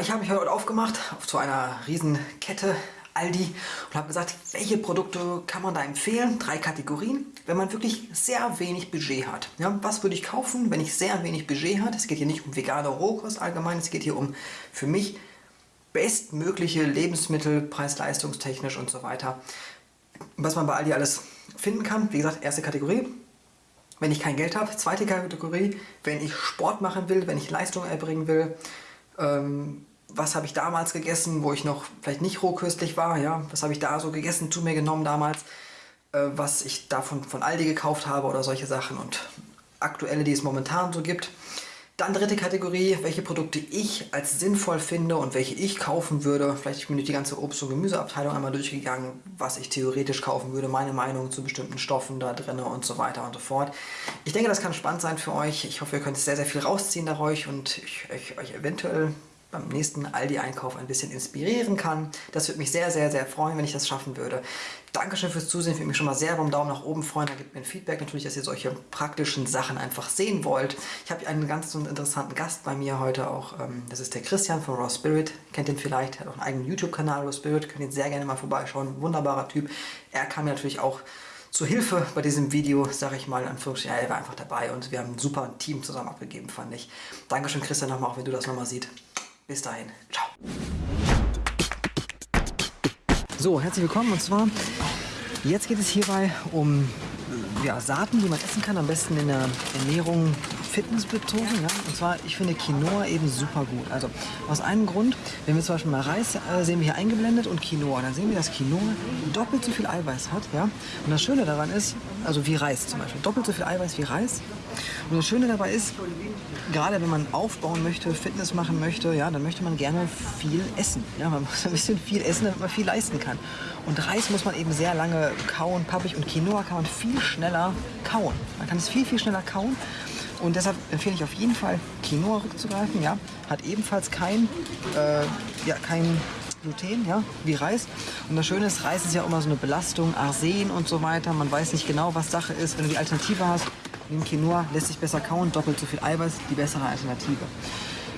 Ich habe mich heute aufgemacht zu einer riesen Kette Aldi und habe gesagt, welche Produkte kann man da empfehlen? Drei Kategorien, wenn man wirklich sehr wenig Budget hat. Ja, was würde ich kaufen, wenn ich sehr wenig Budget habe? Es geht hier nicht um vegane Rohkost allgemein, es geht hier um für mich bestmögliche Lebensmittel, preis-leistungstechnisch und so weiter. Was man bei Aldi alles finden kann. Wie gesagt, erste Kategorie, wenn ich kein Geld habe. Zweite Kategorie, wenn ich Sport machen will, wenn ich Leistung erbringen will ähm, was habe ich damals gegessen, wo ich noch vielleicht nicht rohköstlich war, ja, was habe ich da so gegessen, zu mir genommen damals, äh, was ich davon von Aldi gekauft habe oder solche Sachen und aktuelle, die es momentan so gibt. Dann dritte Kategorie, welche Produkte ich als sinnvoll finde und welche ich kaufen würde. Vielleicht bin ich die ganze Obst- und Gemüseabteilung einmal durchgegangen, was ich theoretisch kaufen würde, meine Meinung zu bestimmten Stoffen da drin und so weiter und so fort. Ich denke, das kann spannend sein für euch. Ich hoffe, ihr könnt sehr, sehr viel rausziehen dadurch und ich, ich euch eventuell beim nächsten Aldi-Einkauf ein bisschen inspirieren kann. Das würde mich sehr, sehr, sehr freuen, wenn ich das schaffen würde. Dankeschön fürs Zusehen, ich würde mich schon mal sehr beim Daumen nach oben freuen. Da gibt mir ein Feedback natürlich, dass ihr solche praktischen Sachen einfach sehen wollt. Ich habe einen ganz interessanten Gast bei mir heute auch. Ähm, das ist der Christian von Raw Spirit. Kennt ihn vielleicht, hat auch einen eigenen YouTube-Kanal Raw Spirit. Könnt ihn sehr gerne mal vorbeischauen. Wunderbarer Typ. Er kam mir natürlich auch zur Hilfe bei diesem Video, sage ich mal, in Anführungsstrichen. Er war einfach dabei und wir haben ein super Team zusammen abgegeben, fand ich. Dankeschön, Christian, nochmal, auch wenn du das nochmal siehst. Bis dahin. Ciao. So, herzlich willkommen und zwar jetzt geht es hierbei um ja, Saaten, die man essen kann, am besten in der Ernährung fitnessbezogen. Ja? Und zwar, ich finde Quinoa eben super gut. Also aus einem Grund, wenn wir zum Beispiel mal Reis äh, sehen wir hier eingeblendet und Quinoa, dann sehen wir, dass Quinoa doppelt so viel Eiweiß hat. Ja? Und das Schöne daran ist, also wie Reis zum Beispiel, doppelt so viel Eiweiß wie Reis. Und das Schöne dabei ist, gerade wenn man aufbauen möchte, Fitness machen möchte, ja, dann möchte man gerne viel essen. Ja, man muss ein bisschen viel essen, damit man viel leisten kann. Und Reis muss man eben sehr lange kauen, pappig und Quinoa kann man viel schneller kauen. Man kann es viel, viel schneller kauen. Und deshalb empfehle ich auf jeden Fall Quinoa rückzugreifen. Ja, hat ebenfalls kein, äh, ja, kein Gluten, ja, wie Reis. Und das Schöne ist, Reis ist ja immer so eine Belastung, Arsen und so weiter. Man weiß nicht genau, was Sache ist. Wenn du die Alternative hast, nimm Quinoa, lässt sich besser kauen, doppelt so viel Eiweiß, die bessere Alternative.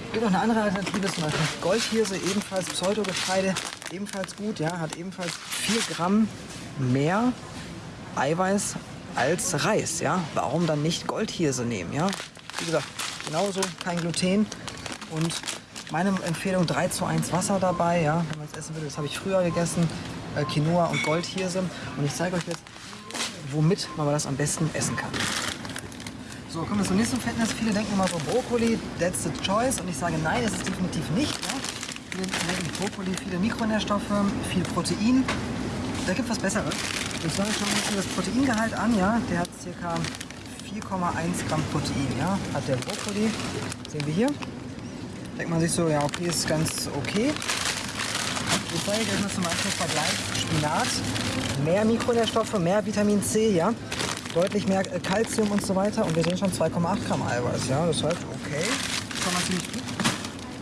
Es gibt noch eine andere Alternative, zum Beispiel Goldhirse, ebenfalls Pseudogetreide, ebenfalls gut, ja, hat ebenfalls 4 Gramm mehr Eiweiß als Reis. Ja? Warum dann nicht Goldhirse nehmen? Ja? Wie gesagt, genauso kein Gluten und meine Empfehlung 3 zu 1 Wasser dabei, ja, wenn man es essen will. Das habe ich früher gegessen, äh, Quinoa und Goldhirse. Und ich zeige euch jetzt, womit man das am besten essen kann. So, kommen wir zum nächsten Fitness. Viele denken immer so, Brokkoli, that's the choice. Und ich sage, nein, das ist definitiv nicht. Ja? Viele denken Brokkoli, viele Mikronährstoffe, viel Protein. Da gibt es was Besseres. Und zwar schauen wir uns das Proteingehalt an. Ja? Der hat ca. 4,1 Gramm Protein. Ja? Hat der Brokkoli. Sehen wir hier. Denkt man sich so, ja okay, ist ganz okay. Ich zeige euch mal zum Beispiel Vergleich Spinat. Mehr Mikronährstoffe, mehr Vitamin C, ja. Deutlich mehr Kalzium und so weiter. Und wir sehen schon 2,8 Gramm Eiweiß, ja. Das heißt, okay, kann man ziemlich gut.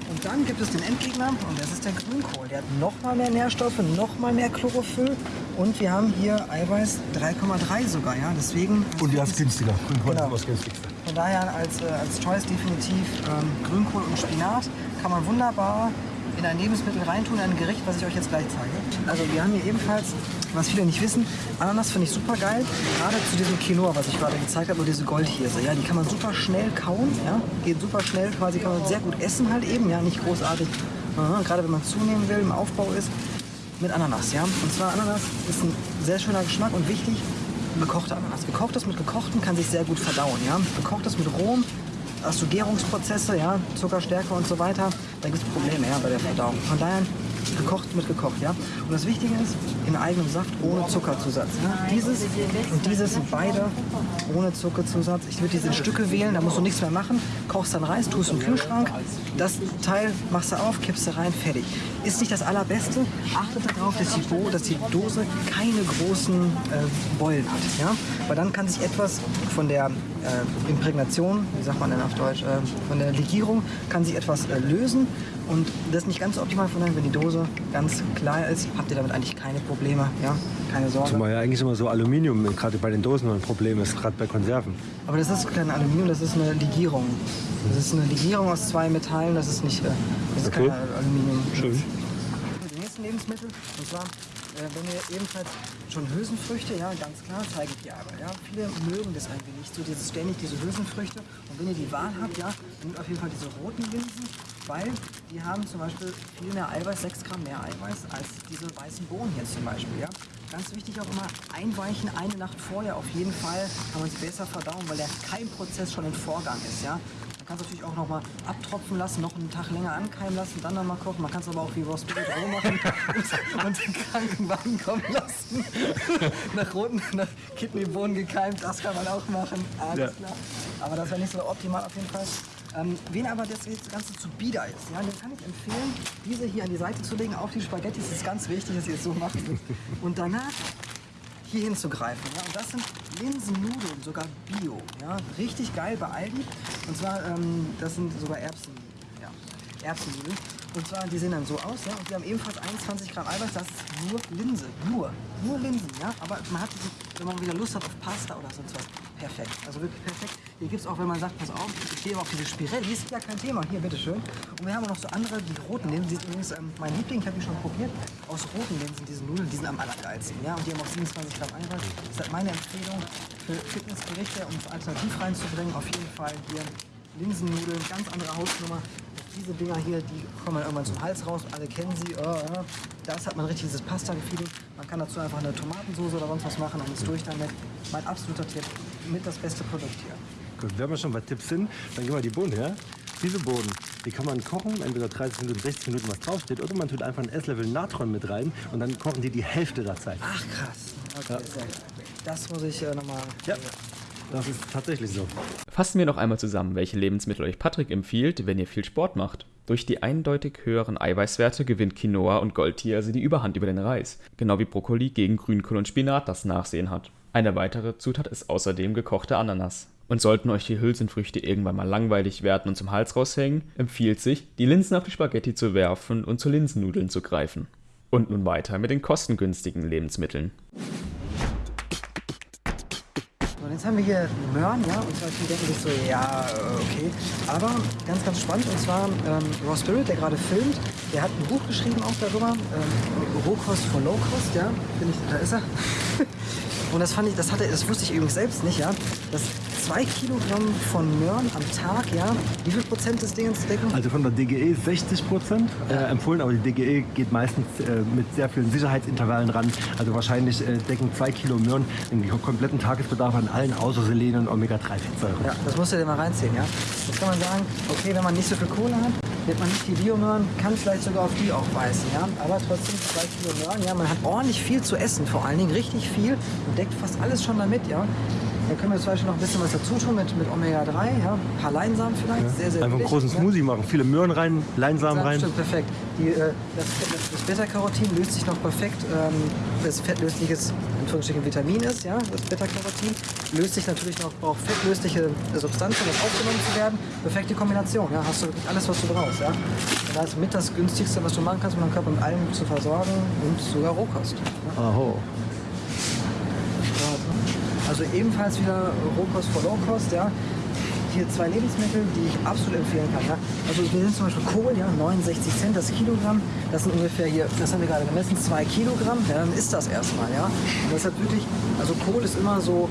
Und dann gibt es den Endgegner und das ist der Grünkohl. Der hat noch mal mehr Nährstoffe, noch mal mehr Chlorophyll und wir haben hier Eiweiß 3,3 sogar, ja. Deswegen. Und der ist günstiger. Grünkohl Genau. ist was günstigste. Von daher als, äh, als Choice definitiv ähm, Grünkohl und Spinat kann man wunderbar in ein Lebensmittel reintun, in ein Gericht, was ich euch jetzt gleich zeige. Also wir haben hier ebenfalls, was viele nicht wissen, Ananas finde ich super geil. Gerade zu diesem Quinoa, was ich gerade gezeigt habe, oder diese Goldhirse. Ja, die kann man super schnell kauen, ja, geht super schnell, quasi kann man sehr gut essen halt eben, ja, nicht großartig. Aha, gerade wenn man zunehmen will, im Aufbau ist, mit Ananas, ja. Und zwar Ananas ist ein sehr schöner Geschmack und wichtig, gekochte Ananas. Gekochtes mit gekochten kann sich sehr gut verdauen, ja. Gekochtes mit rohem hast du Gärungsprozesse, ja, Zuckerstärke und so weiter, da gibt es Probleme ja, bei der Verdauung. Von daher gekocht mit gekocht, ja. Und das Wichtige ist, in eigenem Saft ohne Zuckerzusatz. Ja. Dieses und dieses beide ohne Zuckerzusatz. Ich würde diese in Stücke wählen, da musst du nichts mehr machen. Kochst dann Reis, tust im Kühlschrank. Das Teil machst du auf, kippst du rein, fertig. Ist nicht das Allerbeste. Achtet darauf, dass die, Bo dass die Dose keine großen äh, Beulen hat. Ja? Weil dann kann sich etwas von der äh, Imprägnation, wie sagt man denn auf Deutsch, äh, von der Legierung, kann sich etwas äh, lösen und das ist nicht ganz so optimal von wenn die Dose ganz klar ist, habt ihr damit eigentlich keine Probleme, ja, keine Sorge. Zumal ja eigentlich immer so Aluminium, gerade bei den Dosen ein Problem ist, gerade bei Konserven. Aber das ist kein Aluminium, das ist eine Legierung. Das ist eine Legierung aus zwei Metallen, das ist nicht, äh, das ist Okay. kein Aluminium. Schön. Die nächsten Lebensmittel, und zwar, äh, wenn ihr ebenfalls schon Hülsenfrüchte, ja, ganz klar, zeige ich dir aber, ja. Viele mögen das irgendwie nicht, so dieses ständig diese Hülsenfrüchte. Und wenn ihr die Wahl habt, ja, nehmt auf jeden Fall diese roten Linsen, weil die haben zum Beispiel viel mehr Eiweiß, 6 Gramm mehr Eiweiß als diese weißen Bohnen hier zum Beispiel, ja. Ganz wichtig auch immer einweichen, eine Nacht vorher auf jeden Fall, kann man sie besser verdauen, weil der Keimprozess schon im Vorgang ist, ja. Man kann es natürlich auch noch mal abtropfen lassen, noch einen Tag länger ankeimen lassen, dann noch mal kochen. Man kann es aber auch wie Beef roh machen und, und den kranken Wein kommen lassen. nach roten, nach Kidneybohnen gekeimt, das kann man auch machen. Alles Ja. klar. Aber das wäre nicht so optimal auf jeden Fall. Ähm, wen aber das, das Ganze zu bieder ist, ja, dem kann ich empfehlen, diese hier an die Seite zu legen, auf die Spaghetti. Ist ganz wichtig, dass ihr es so macht. Und danach hier hinzugreifen. Ja? Und das sind Linsennudeln, sogar Bio. Ja? Richtig geil bei Aldi. Und zwar, ähm, das sind sogar Erbsen, ja, Erbsennudeln. Und zwar, die sehen dann so aus, ja, und die haben ebenfalls 21 Gramm Eiweiß, das ist nur Linse, nur, nur Linsen, ja, aber man hat wenn man wieder Lust hat auf Pasta oder sonst was, perfekt, also wirklich perfekt. Hier gibt es auch, wenn man sagt, pass auf, ich stehe auf diese Spirellis, ja kein Thema, hier, bitteschön. Und wir haben auch noch so andere, die roten Linsen, die übrigens ähm, mein Liebling, ich habe die schon probiert, aus roten Linsen, diese Nudeln, die sind am allergeilsten, ja, und die haben auch 27 Gramm Eiweiß. Das ist meine Empfehlung für Fitnessgerichte, um alternativ reinzubringen, auf jeden Fall hier Linsennudeln, ganz andere Hausnummer. Diese Dinger hier, die kommen irgendwann zum Hals raus, alle kennen sie. Äh, äh. Das hat man richtig dieses Pasta-Gefühl. Man kann dazu einfach eine Tomatensauce oder sonst was machen und ist durch damit. Mein absoluter Tipp, mit das beste Produkt hier. Gut, wenn wir schon bei Tipps sind, dann gehen wir die Bohnen her. Diese Bohnen, die kann man kochen, entweder 30 Minuten, 60 Minuten, was draufsteht, oder man tut einfach ein Esslöffel Natron mit rein und dann kochen die die Hälfte der Zeit. Ach krass. Okay, sehr gut. Das muss ich äh, nochmal. Ja. Das ist tatsächlich so. Fassen wir noch einmal zusammen, welche Lebensmittel euch Patrick empfiehlt, wenn ihr viel Sport macht. Durch die eindeutig höheren Eiweißwerte gewinnt Quinoa und Goldtier also die Überhand über den Reis, genau wie Brokkoli gegen Grünkohl und Spinat das Nachsehen hat. Eine weitere Zutat ist außerdem gekochte Ananas. Und sollten euch die Hülsenfrüchte irgendwann mal langweilig werden und zum Hals raushängen, empfiehlt sich, die Linsen auf die Spaghetti zu werfen und zu Linsennudeln zu greifen. Und nun weiter mit den kostengünstigen Lebensmitteln. Jetzt haben wir hier Möhren, ja, und zwar viele denken sich so, ja, äh, okay. Aber ganz, ganz spannend, und zwar ähm, Raw Spirit, der gerade filmt, der hat ein Buch geschrieben auch darüber, ähm, Rohkost for Low Cost, ja, finde ich, da ist er. und das fand ich, das hatte, das wusste ich übrigens selbst nicht, ja, dass zwei Kilogramm von Möhren am Tag, ja, wie viel Prozent des Dingens decken? Also von der DGE 60 Prozent äh, empfohlen, aber die DGE geht meistens äh, mit sehr vielen Sicherheitsintervallen ran. Also wahrscheinlich äh, decken zwei Kilo Möhren den kompletten Tagesbedarf an allen außer Selen und Omega-3-Fettsäuren. Ja, das musst du dir mal reinziehen, ja. Jetzt kann man sagen, okay, wenn man nicht so viel Kohle hat, nimmt man nicht die Biomöhren, kann vielleicht sogar auf die auch beißen, ja. Aber trotzdem zwei Kilo Möhren, ja, man hat ordentlich viel zu essen, vor allen Dingen richtig viel und deckt fast alles schon damit, ja. Da können wir zum Beispiel noch ein bisschen was dazu tun mit, mit Omega-3, ja. Ein paar Leinsamen vielleicht, sehr, sehr Einfach einen großen ja. Smoothie machen, viele Möhren rein, Leinsamen Ja, rein. Stimmt, perfekt. Die, äh, das, das, Beta-Carotin löst sich noch perfekt, ähm, das fettlösliches Anführungsstrichen Vitamin ist, ja, das Beta-Carotin, löst sich natürlich noch, braucht fettlösliche Substanzen, um aufgenommen zu werden. Perfekte Kombination, ja, hast du wirklich alles, was du brauchst, ja. Und das ist mit das günstigste, was du machen kannst, um deinen Körper mit allem zu versorgen und sogar Rohkost. Ja. Aho. Also ebenfalls wieder Rohkost vor Low-Kost, ja. Hier zwei Lebensmittel, die ich absolut empfehlen kann. Ja. Also wir sind zum Beispiel Kohl, ja, 69 Cent das Kilogramm. Das sind ungefähr hier, das haben wir gerade gemessen, zwei Kilogramm. Ja, dann ist das erstmal, ja. Und das hat wirklich, also Kohl ist immer so,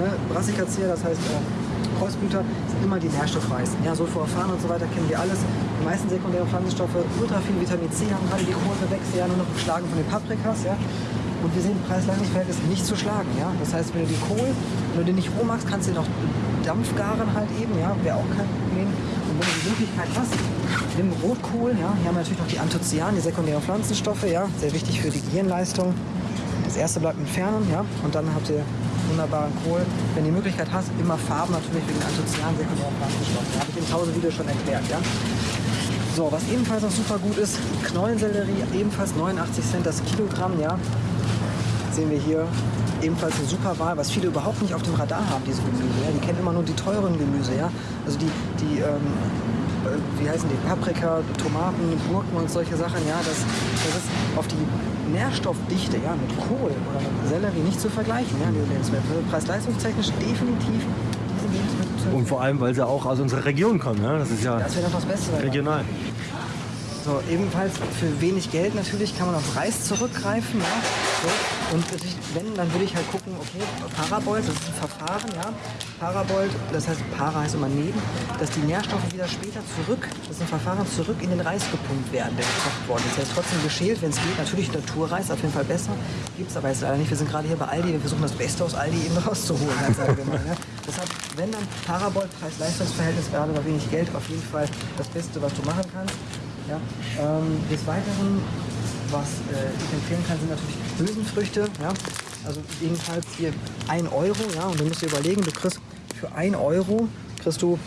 ne, Brassicacea, das heißt äh, Kreuzblüter, sind immer die nährstoffreichsten. Ja, Sulforaphan und so weiter kennen wir alles. Die meisten sekundären Pflanzenstoffe, ultra viel Vitamin C haben gerade die Kohlgewächse ja nur noch geschlagen von den Paprikas, ja. Und wir sehen, Preis-Leistungs-Verhältnis nicht zu schlagen. Ja? Das heißt, wenn du die Kohl, wenn du den nicht roh magst, kannst du den auch Dampfgaren halt eben, ja? wäre auch kein Problem. Und wenn du die Möglichkeit hast, nimm Rotkohl, ja? hier haben wir natürlich noch die Anthocyanen, die sekundären Pflanzenstoffe, ja? sehr wichtig für die Gehirnleistung. Das erste bleibt entfernen, ja? und dann habt ihr wunderbaren Kohl. Wenn du die Möglichkeit hast, immer Farben natürlich wegen Anthocyanen, sekundären Pflanzenstoffen. Ja? Habe ich im Pause-Video schon erklärt. Ja? So, was ebenfalls noch super gut ist, Knollensellerie, ebenfalls 89 Cent das Kilogramm, ja. Sehen wir hier ebenfalls eine super Wahl, was viele überhaupt nicht auf dem Radar haben, diese Gemüse. Ja? Die kennen immer nur die teuren Gemüse. Ja? Also die, die ähm, äh, wie heißen die, Paprika, Tomaten, Gurken und solche Sachen, ja, das, das ist auf die Nährstoffdichte, ja, mit Kohl oder mit Sellerie nicht zu vergleichen, ja, die Lebensmittel. Also Preis-leistungstechnisch definitiv diese Lebensmittel. Und vor allem, weil sie auch aus unserer Region kommen. Ne? Das ist ja Das wäre doch das Beste. regional. So, ebenfalls für wenig Geld natürlich kann man auf Reis zurückgreifen. Ja? So, und wenn, dann würde ich halt gucken, okay, Parabolt, das ist ein Verfahren, ja. Parabolt, das heißt, Para heißt immer neben, dass die Nährstoffe wieder später zurück, das ist ein Verfahren, zurück in den Reis gepumpt werden, der gekocht worden ist. Der ist trotzdem geschält, wenn es geht. Natürlich Naturreis, auf jeden Fall besser. Gibt es aber jetzt leider nicht. Wir sind gerade hier bei Aldi, wir versuchen das Beste aus Aldi eben rauszuholen, ganz allgemein. Ja? Deshalb, wenn dann Parabolt, Preis-Leistungs-Verhältnis, gerade bei wenig Geld, auf jeden Fall das Beste, was du machen kannst. Ja, ähm, des Weiteren, was äh, ich empfehlen kann, sind natürlich Hülsenfrüchte. Ja? Also jedenfalls hier 1 Euro. Ja? Und du musst dir überlegen, du kriegst für 1 Euro kriegst du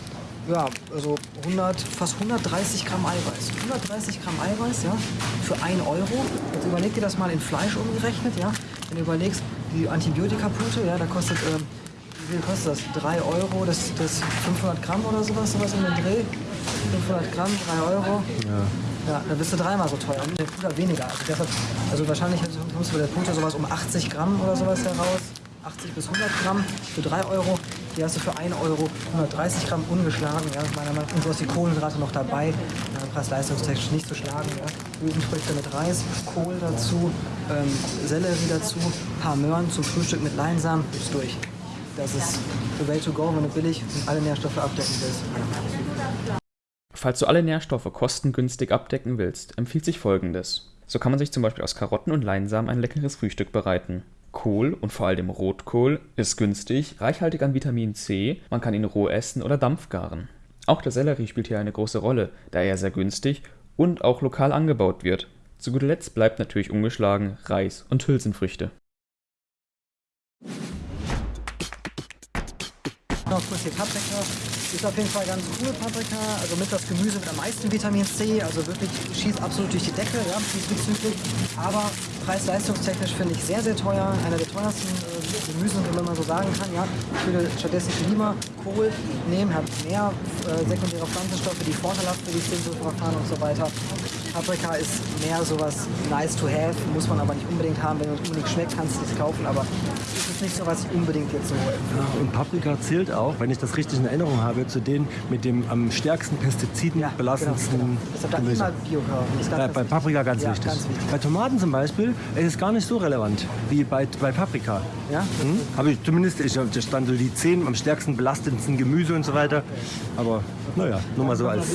ja, also 100, fast 130 Gramm Eiweiß. 130 Gramm Eiweiß ja, für 1 Euro. Jetzt überleg dir das mal in Fleisch umgerechnet. Ja? Wenn du überlegst, die Antibiotikapute, ja, da kostet, äh, wie viel kostet das? 3 Euro, das, das 500 Gramm oder sowas, sowas in den Dreh. 500 Gramm, 3 Euro. Ja. Ja, dann bist du dreimal so teuer. Der Puder weniger. Also, deshalb, also wahrscheinlich kommst du bei der Puder sowas um 80 Gramm oder sowas heraus. 80 bis 100 Gramm für 3 Euro. Die hast du für 1 Euro 130 Gramm ungeschlagen. Ja, meiner Meinung nach. Und du hast die Kohlenhydrate noch dabei. Ja, Preis-leistungstechnisch nicht zu schlagen. Ja. Hülsenfrüchte mit Reis, Kohl dazu, ähm, Sellerie dazu, paar Möhren zum Frühstück mit Leinsamen. Ist durch. Das ist the way to go, wenn du billig und alle Nährstoffe abdecken willst. Falls du alle Nährstoffe kostengünstig abdecken willst, empfiehlt sich folgendes. So kann man sich zum Beispiel aus Karotten und Leinsamen ein leckeres Frühstück bereiten. Kohl und vor allem Rotkohl ist günstig, reichhaltig an Vitamin C, man kann ihn roh essen oder dampfgaren. Auch der Sellerie spielt hier eine große Rolle, da er sehr günstig und auch lokal angebaut wird. Zu guter Letzt bleibt natürlich ungeschlagen Reis und Hülsenfrüchte. Noch kurz die Paprika. Ist auf jeden Fall ganz cool, Paprika. Also mit das Gemüse mit am meisten Vitamin C. Also wirklich schießt absolut durch die Decke, ja, diesbezüglich. Aber preis-leistungstechnisch finde ich sehr, sehr teuer. Einer der teuersten äh, Gemüse, wenn man so sagen kann. Ja. Ich würde stattdessen lieber Kohl nehmen, hat mehr äh, sekundäre Pflanzenstoffe, die vorteilhaft für die Verfahren und so weiter. Paprika ist mehr sowas nice to have, muss man aber nicht unbedingt haben. Wenn es unbedingt schmeckt, kannst du es kaufen, aber es ist nicht so, was ich unbedingt jetzt so empfehle. Und Paprika zählt auch, wenn ich das richtig in Erinnerung habe, zu denen mit dem am stärksten pestizidenbelassensten genau, genau. Deshalb da Gemüse. Äh, bei wichtig. Paprika ganz, ja, wichtig. ganz wichtig. Bei Tomaten zum Beispiel ist es gar nicht so relevant wie bei, bei Paprika. Ja? Hm? Habe ich zumindest, ich, da stand so die 10 am stärksten belastendsten Gemüse und so weiter. Aber naja, nur mal so als.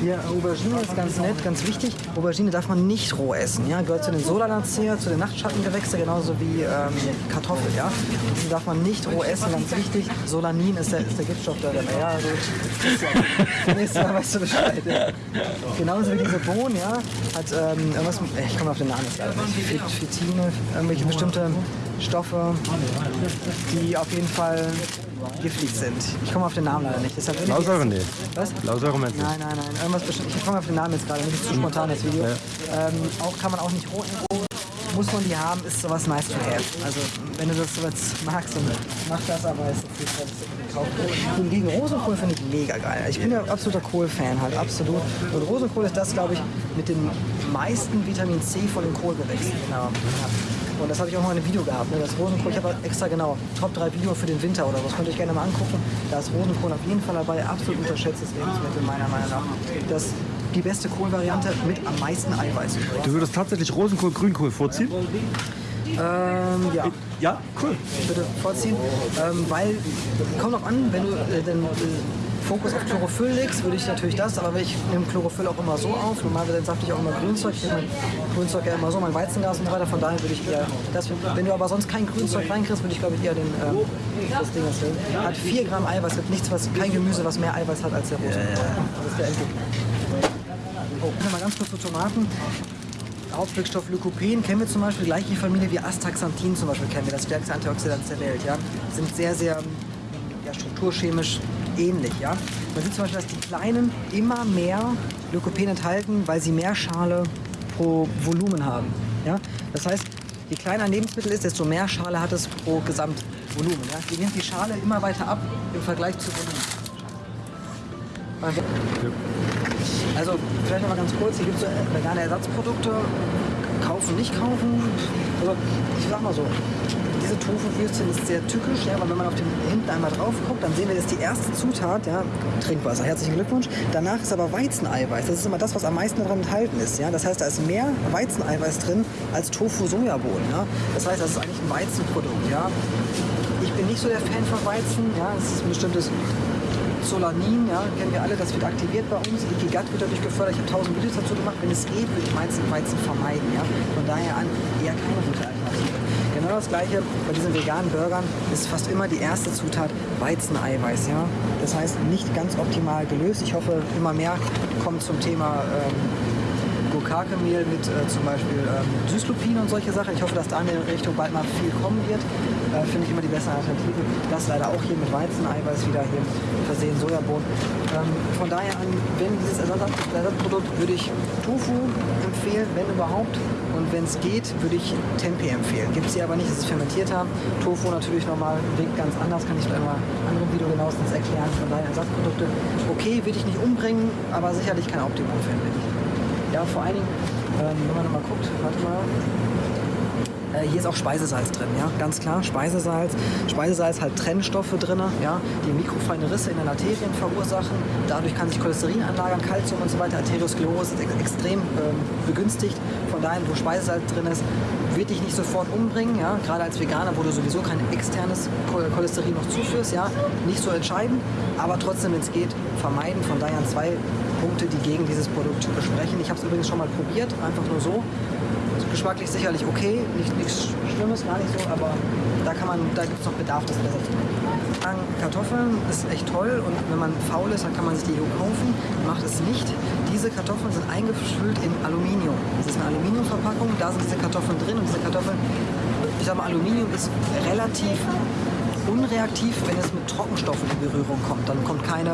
Hier, Aubergine ist ganz nett, ganz wichtig. Aubergine darf man nicht roh essen. Ja? Gehört zu den Solanacea, zu den Nachtschattengewächse, genauso wie ähm, Kartoffel. Ja? Die darf man nicht roh essen, ganz wichtig. Solanin ist der, ist der Giftstoff da dabei. Ja, also, ja, nächstes Mal weißt du Bescheid. Ja. Genauso wie diese Bohnen, ja, hat ähm, irgendwas, ich komme auf den Namen jetzt leider nicht, Phytine, irgendwelche bestimmte Stoffe, die auf jeden Fall giftig sind. Ich komme auf den Namen leider nicht. Deshalb will ich Lausäure, jetzt- nee. Was? Lausäure meinst du? Nein, nein, nein. Irgendwas bestimmt. Ich komme auf den Namen jetzt gerade nicht. Ist zu spontan das Video. Ähm, auch kann man auch nicht roh- Muss man die haben, ist sowas nice to have. Also wenn du das sowas magst, dann mach das, aber ist jetzt nicht, was. Hingegen Rosenkohl finde ich mega geil. Ich bin ja absoluter Kohl-Fan halt, absolut. Und Rosenkohl ist das, glaube ich, mit dem meisten Vitamin C von den Kohlgewächsen. Genau. Und das habe ich auch mal in einem Video gehabt. Ne? Das Rosenkohl, ich habe extra genau Top 3 Video für den Winter oder. Das könnt ihr euch gerne mal angucken. Da ist Rosenkohl auf jeden Fall dabei. Absolut unterschätztes Lebensmittel meiner Meinung nach. Das die beste Kohlvariante mit am meisten Eiweiß. Du würdest tatsächlich Rosenkohl, Grünkohl vorziehen? Ähm, ja, Ja, cool. bitte vorziehen. Ähm, weil, kommt noch an, wenn du äh, den äh, Fokus auf Chlorophyll legst, würde ich natürlich das, aber ich nehme Chlorophyll auch immer so auf. Normalerweise safte ich auch immer Grünzeug. Ich nehme Grünzeug ja immer so, mein Weizengas und so weiter. Von daher würde ich eher das. Wenn du aber sonst kein Grünzeug reinkriegst, würde ich glaube ich eher den, ähm, das Ding erzählen. Hat 4 Gramm Eiweiß, gibt nichts, was, kein Gemüse, was mehr Eiweiß hat als der Rosenkohl. Das ist der Endgegner. Oh, mal ganz kurz zu Tomaten. Hauptwirkstoff Lycopen kennen wir zum Beispiel, gleiche Familie wie Astaxanthin zum Beispiel kennen wir, das stärkste Antioxidant der Welt. Ja? Sind sehr, sehr ja, strukturchemisch ähnlich. Ja? Man sieht zum Beispiel, dass die Kleinen immer mehr Lycopen enthalten, weil sie mehr Schale pro Volumen haben. Ja? Das heißt, je kleiner ein Lebensmittel ist, desto mehr Schale hat es pro Gesamtvolumen. Ja? Je nimmt die Schale immer weiter ab im Vergleich zu Volumen. Also vielleicht noch mal ganz kurz, hier gibt es so vegane Ersatzprodukte, kaufen, nicht kaufen. Also ich sag mal so, diese Tofu-Würstchen ist sehr tückisch, ja, weil wenn man auf den hinten einmal drauf guckt, dann sehen wir, das ist die erste Zutat, ja, Trinkwasser. Herzlichen Glückwunsch. Danach ist aber Weizeneiweiß. Das ist immer das, was am meisten daran enthalten ist. Ja. Das heißt, da ist mehr Weizeneiweiß drin als Tofu-Sojabohnen. Ja. Das heißt, das ist eigentlich ein Weizenprodukt. Ja. Ich bin nicht so der Fan von Weizen. Ja. Das ist ein bestimmtes Solanin, ja, kennen wir alle, das wird aktiviert bei uns. Die Gut wird dadurch gefördert. Ich habe 1000 Videos dazu gemacht. Wenn es geht, würde ich Weizen, Weizen vermeiden. Ja. Von daher an eher keine gute Alternative. Genau das gleiche bei diesen veganen Burgern ist fast immer die erste Zutat Weizeneiweiß. Ja. Das heißt, nicht ganz optimal gelöst. Ich hoffe, immer mehr kommt zum Thema ähm, Gurkakemehl mit äh, zum Beispiel ähm, Süßlupin und solche Sachen. Ich hoffe, dass da in der Richtung bald mal viel kommen wird. Äh, Finde ich immer die bessere Alternative. Das leider auch hier mit Weizeneiweiß wieder hier versehen, Sojabohnen. Ähm, von daher an, wenn dieses Ersatzprodukt, würde ich Tofu empfehlen, wenn überhaupt. Und wenn es geht, würde ich Tempeh empfehlen. Gibt es hier aber nicht, das ist fermentiert haben. Tofu natürlich nochmal Weg ganz anders, kann ich in einem anderen Video genauestens erklären. Von daher Ersatzprodukte. Okay, würde ich nicht umbringen, aber sicherlich kein Optimum, finde ich. Ja, vor allen Dingen, ähm, wenn man nochmal guckt, warte mal. Äh, hier ist auch Speisesalz drin, ja, ganz klar, Speisesalz. Speisesalz hat Trennstoffe drin, ja, die mikrofeine Risse in den Arterien verursachen. Dadurch kann sich Cholesterin anlagern, Kalzium und so weiter. Arteriosklerose ist ex extrem ähm, begünstigt. Von daher, wo Speisesalz drin ist, wird dich nicht sofort umbringen, ja, gerade als Veganer, wo du sowieso kein externes Cholesterin noch zuführst, ja, nicht so entscheidend, aber trotzdem, wenn es geht, vermeiden. Von daher zwei Punkte, die gegen dieses Produkt sprechen. Ich habe es übrigens schon mal probiert, einfach nur so. Geschmacklich sicherlich okay, nicht, nichts Schlimmes, gar nicht so, aber da kann man, da gibt es noch Bedarf, das besser zu machen. Kartoffeln ist echt toll und wenn man faul ist, dann kann man sich die kaufen. Macht es nicht. Diese Kartoffeln sind eingefüllt in Aluminium. Das ist eine Aluminiumverpackung, da sind diese Kartoffeln drin und diese Kartoffeln, ich sag mal, Aluminium ist relativ unreaktiv, wenn es mit Trockenstoffen in Berührung kommt. Dann kommt keine,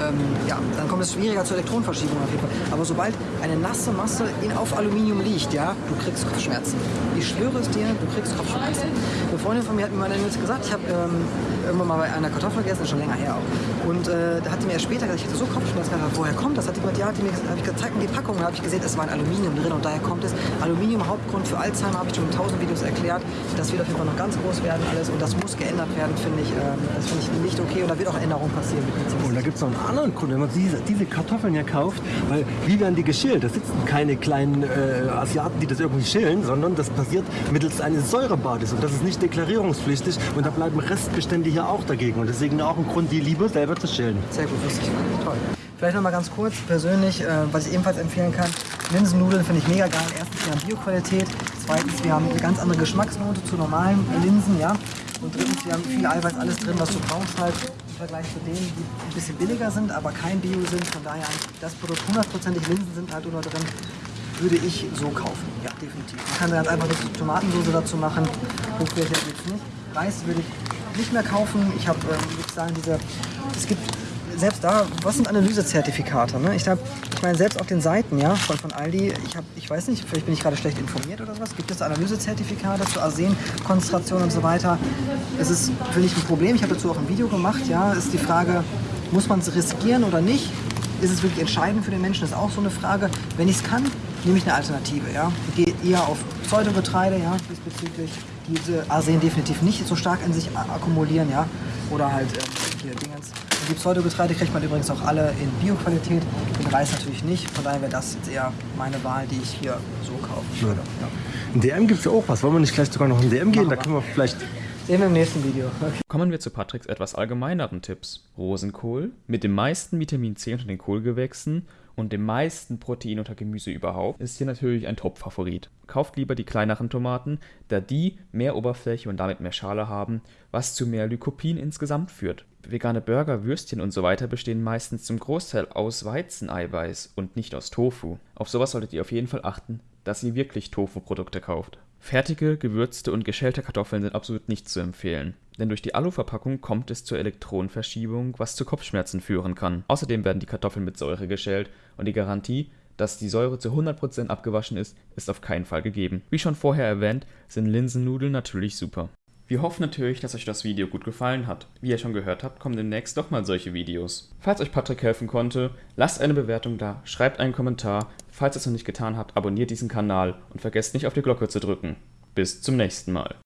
ähm, ja, dann kommt es schwieriger zur Elektronenverschiebung auf jeden Fall. Aber sobald eine nasse Masse in, auf Aluminium liegt, ja, du kriegst Kopfschmerzen. Ich schwöre es dir, du kriegst Kopfschmerzen. Eine Freundin von mir hat mir mal gesagt, ich habe ähm, irgendwann mal bei einer Kartoffel gegessen, schon länger her auch. Und äh, da hat die mir später gesagt, ich hatte so Kopfschmerzen. Gedacht, woher kommt das? Hat gesagt, ja, hat die mir hab ich gezeigt, die Packung, da habe ich gesehen, es war ein Aluminium drin und daher kommt es. Aluminium Hauptgrund für Alzheimer, habe ich schon in tausend Videos erklärt. Das wird auf jeden Fall noch ganz groß werden alles und das muss geändert werden, finde ich. Ähm, das finde ich nicht okay und da wird auch Änderung passieren. Und da gibt es noch einen anderen Grund, wenn man diese, diese Kartoffeln ja kauft, weil wie werden die geschält? Da sitzen keine kleinen äh, Asiaten, die das irgendwie schälen, sondern das passiert mittels eines Säurebades und das ist nicht deklarierungspflichtig und da bleiben Restbestände hier auch dagegen und deswegen auch ein Grund, die lieber selber zu schälen. Sehr gut, wusste ich. Toll. Vielleicht noch mal ganz kurz persönlich, äh, was ich ebenfalls empfehlen kann. Linsennudeln finde ich mega geil. Erstens, wir haben Bioqualität. Zweitens, wir haben eine ganz andere Geschmacksnote zu normalen Linsen. Ja? Und drittens, wir haben viel Eiweiß, alles drin, was du brauchst halt im Vergleich zu denen, die ein bisschen billiger sind, aber kein Bio sind. Von daher, das Produkt hundertprozentig Linsen sind halt nur drin, würde ich so kaufen. Ja, definitiv. Man kann ganz einfach eine Tomatensauce dazu machen. Hochwertig jetzt nicht. Reis würde ich nicht mehr kaufen. Ich habe, ähm, sagen, diese, es gibt selbst da, was sind Analysezertifikate? Ne? Ich, hab, ich meine, selbst auf den Seiten ja, von, von Aldi, ich, hab, ich weiß nicht, vielleicht bin ich gerade schlecht informiert oder was, gibt es Analysezertifikate zur Arsenkonzentration und so weiter. Es ist, finde ich, ein Problem. Ich habe dazu auch ein Video gemacht. Ja, ist die Frage, muss man es riskieren oder nicht? Ist es wirklich entscheidend für den Menschen? Das ist auch so eine Frage. Wenn ich es kann, nehme ich eine Alternative. Ja? Gehe eher auf Pseudogetreide, ja, diesbezüglich. Diese Arsen definitiv nicht so stark in sich akkumulieren, ja. Oder halt äh, hier Dingens. Und die Pseudogetreide kriegt man übrigens auch alle in Bioqualität, den Reis natürlich nicht. Von daher wäre das jetzt eher meine Wahl, die ich hier so kaufen würde. Ja. In DM gibt es ja auch was. Wollen wir nicht gleich sogar noch in DM gehen? Machen Da können wir vielleicht Sehen wir im nächsten Video. Okay. Kommen wir zu Patricks etwas allgemeineren Tipps. Rosenkohl mit dem meisten Vitamin C unter den Kohlgewächsen und dem meisten Protein unter Gemüse überhaupt ist hier natürlich ein Top-Favorit. Kauft lieber die kleineren Tomaten, da die mehr Oberfläche und damit mehr Schale haben, was zu mehr Lycopin insgesamt führt. Vegane Burger, Würstchen und so weiter bestehen meistens zum Großteil aus Weizeneiweiß und nicht aus Tofu. Auf sowas solltet ihr auf jeden Fall achten, dass ihr wirklich Tofu-Produkte kauft. Fertige, gewürzte und geschälte Kartoffeln sind absolut nicht zu empfehlen, denn durch die Aluverpackung kommt es zur Elektronenverschiebung, was zu Kopfschmerzen führen kann. Außerdem werden die Kartoffeln mit Säure geschält und die Garantie, dass die Säure zu 100% abgewaschen ist, ist auf keinen Fall gegeben. Wie schon vorher erwähnt, sind Linsennudeln natürlich super. Wir hoffen natürlich, dass euch das Video gut gefallen hat. Wie ihr schon gehört habt, kommen demnächst nochmal solche Videos. Falls euch Patrick helfen konnte, lasst eine Bewertung da, schreibt einen Kommentar. Falls ihr es noch nicht getan habt, abonniert diesen Kanal und vergesst nicht auf die Glocke zu drücken. Bis zum nächsten Mal.